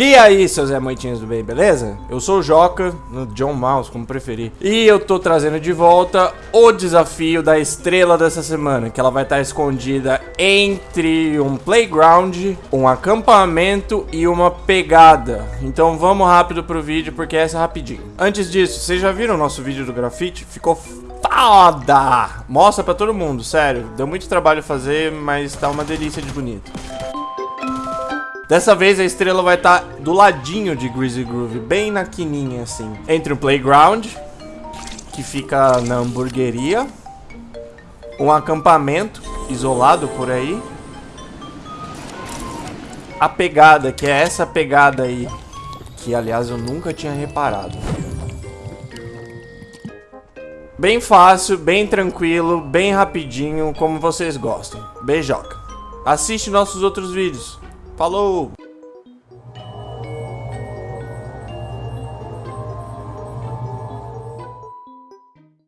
E aí, seus Zé do bem, beleza? Eu sou o Joca, John Mouse, como preferir. E eu tô trazendo de volta o desafio da estrela dessa semana, que ela vai estar escondida entre um playground, um acampamento e uma pegada. Então vamos rápido pro vídeo, porque essa é rapidinho. Antes disso, vocês já viram o nosso vídeo do grafite? Ficou foda! Mostra pra todo mundo, sério. Deu muito trabalho fazer, mas tá uma delícia de bonito. Dessa vez a estrela vai estar tá do ladinho de Greasy Groove, bem na quininha assim. Entre o playground, que fica na hamburgueria, um acampamento isolado por aí, a pegada, que é essa pegada aí, que aliás eu nunca tinha reparado. Bem fácil, bem tranquilo, bem rapidinho, como vocês gostam. Beijoca. Assiste nossos outros vídeos. Falou!